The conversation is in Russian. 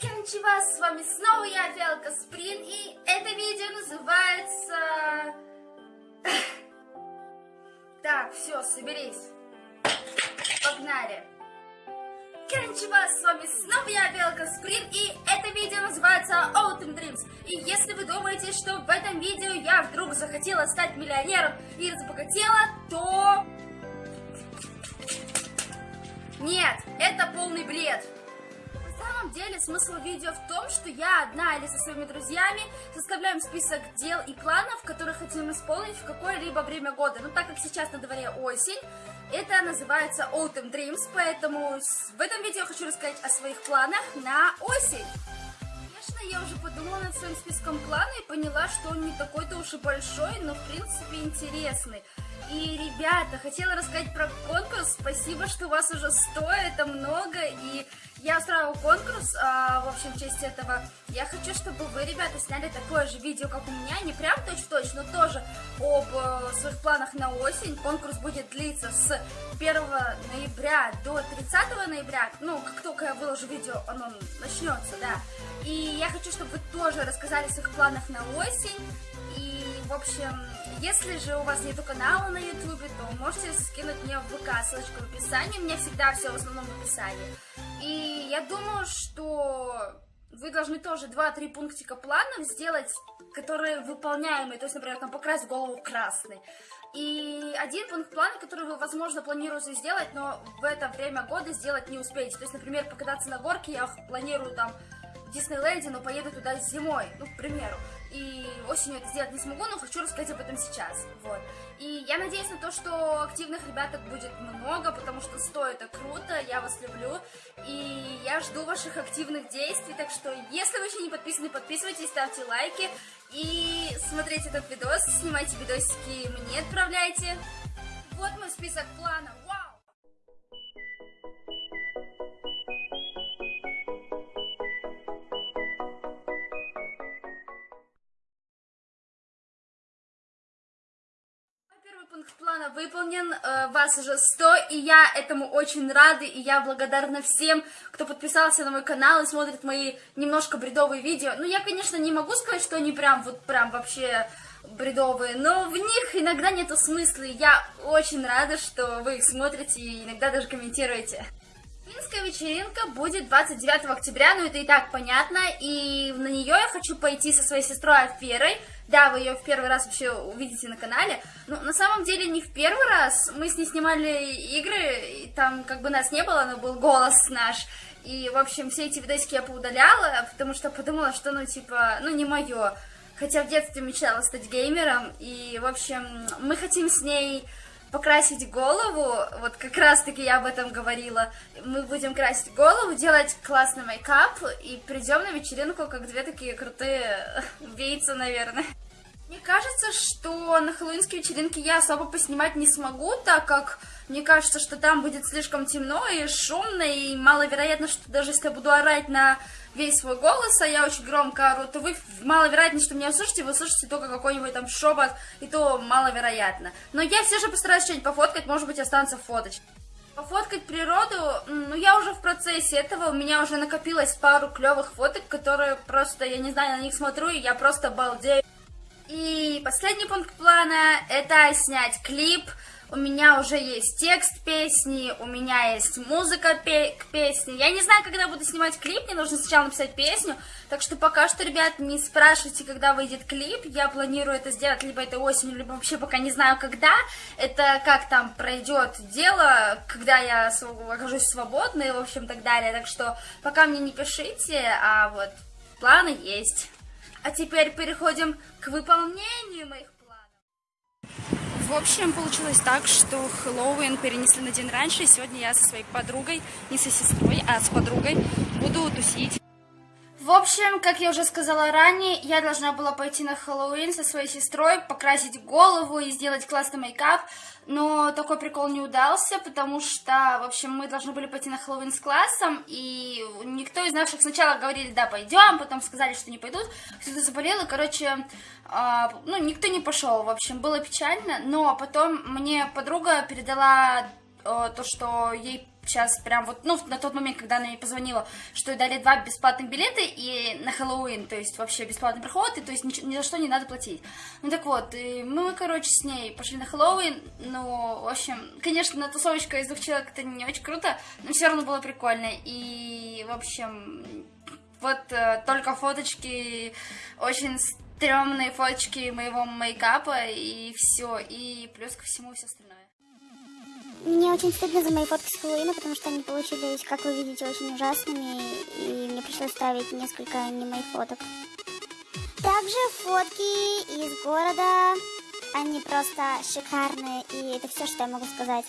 Кончева, с вами снова я, Фиалка Сприн, и это видео называется... Так, все, соберись. Погнали. Кончева, с вами снова я, Белка Сприн, и это видео называется Autumn Dreams. И если вы думаете, что в этом видео я вдруг захотела стать миллионером и разбогатела, то... Нет, это полный бред. Самом деле смысл видео в том, что я одна или со своими друзьями составляем список дел и планов, которые хотим исполнить в какое-либо время года. Но так как сейчас на дворе осень, это называется Autumn Dreams, поэтому в этом видео хочу рассказать о своих планах на осень. Конечно, я уже подумала над своим списком плана и поняла, что он не такой-то уж и большой, но в принципе интересный. И, ребята, хотела рассказать про конкурс. Спасибо, что у вас уже 100, это много. И я устраиваю конкурс, а, в общем, в честь этого. Я хочу, чтобы вы, ребята, сняли такое же видео, как у меня. Не прям точь-в-точь, но тоже об э, своих планах на осень. Конкурс будет длиться с 1 ноября до 30 ноября. Ну, как только я выложу видео, оно начнется, да. И я хочу, чтобы вы тоже рассказали о своих планах на осень. И, в общем, если же у вас нету канала на ютубе, то можете скинуть мне в ВК, ссылочку в описании, у меня всегда все в основном в описании. И я думаю, что вы должны тоже 2-3 пунктика планов сделать, которые выполняемые, то есть, например, там покрасить голову красный. И один пункт плана, который вы, возможно, планируете сделать, но в это время года сделать не успеете. То есть, например, покататься на горке я планирую там Диснейленде, но поеду туда зимой, ну, к примеру. И осенью это сделать не смогу, но хочу рассказать об этом сейчас. Вот. И я надеюсь на то, что активных ребяток будет много, потому что стоит это круто, я вас люблю. И я жду ваших активных действий, так что если вы еще не подписаны, подписывайтесь, ставьте лайки. И смотрите этот видос, снимайте видосики, мне отправляйте. Вот мой список планов. Пункт плана выполнен, э, вас уже 100, и я этому очень рада, и я благодарна всем, кто подписался на мой канал и смотрит мои немножко бредовые видео. Ну, я, конечно, не могу сказать, что они прям, вот прям вообще бредовые, но в них иногда нету смысла, и я очень рада, что вы их смотрите и иногда даже комментируете. Финская вечеринка будет 29 октября, ну это и так понятно, и на нее я хочу пойти со своей сестрой Аферой, да, вы ее в первый раз вообще увидите на канале. Но на самом деле не в первый раз. Мы с ней снимали игры, и там как бы нас не было, но был голос наш. И, в общем, все эти видосики я поудаляла, потому что подумала, что, ну, типа, ну, не мое. Хотя в детстве мечтала стать геймером. И, в общем, мы хотим с ней покрасить голову, вот как раз таки я об этом говорила, мы будем красить голову, делать классный мейкап и придем на вечеринку как две такие крутые убийцы, наверное. Кажется, что на хэллоуинской вечеринке я особо поснимать не смогу, так как мне кажется, что там будет слишком темно и шумно, и маловероятно, что даже если я буду орать на весь свой голос, а я очень громко ору, то вы маловероятно, что меня услышите, вы услышите только какой-нибудь там шепот, и то маловероятно. Но я все же постараюсь что-нибудь пофоткать, может быть, останутся фоточки. Пофоткать природу, ну я уже в процессе этого, у меня уже накопилось пару клевых фоток, которые просто, я не знаю, на них смотрю, и я просто балдею. И последний пункт плана это снять клип. У меня уже есть текст песни, у меня есть музыка пе к песне. Я не знаю, когда буду снимать клип, мне нужно сначала написать песню. Так что пока что, ребят, не спрашивайте, когда выйдет клип. Я планирую это сделать либо этой осенью, либо вообще пока не знаю, когда. Это как там пройдет дело, когда я окажусь свободной, в общем, так далее. Так что пока мне не пишите, а вот планы есть. А теперь переходим к выполнению моих планов. В общем, получилось так, что Хэллоуин перенесли на день раньше, и сегодня я со своей подругой, не со сестрой, а с подругой, буду тусить. В общем, как я уже сказала ранее, я должна была пойти на Хэллоуин со своей сестрой, покрасить голову и сделать классный мейкап, но такой прикол не удался, потому что, в общем, мы должны были пойти на Хэллоуин с классом, и никто из наших сначала говорили, да, пойдем, потом сказали, что не пойдут, кто-то заболел, и, короче, э, ну, никто не пошел, в общем, было печально, но потом мне подруга передала э, то, что ей сейчас прям вот, ну, на тот момент, когда она мне позвонила, что дали два бесплатных билета и на Хэллоуин, то есть вообще бесплатный проход, и то есть ни, ни за что не надо платить. Ну так вот, и мы, короче, с ней пошли на Хэллоуин, ну, в общем, конечно, тусовочка из двух человек это не очень круто, но все равно было прикольно, и, в общем, вот э, только фоточки, очень стрёмные фоточки моего мейкапа, и все, и плюс ко всему все остальное. Мне очень стыдно за мои фотки с Хэллоуина, потому что они получились, как вы видите, очень ужасными, и мне пришлось ставить несколько не моих фоток. Также фотки из города, они просто шикарные, и это все, что я могу сказать.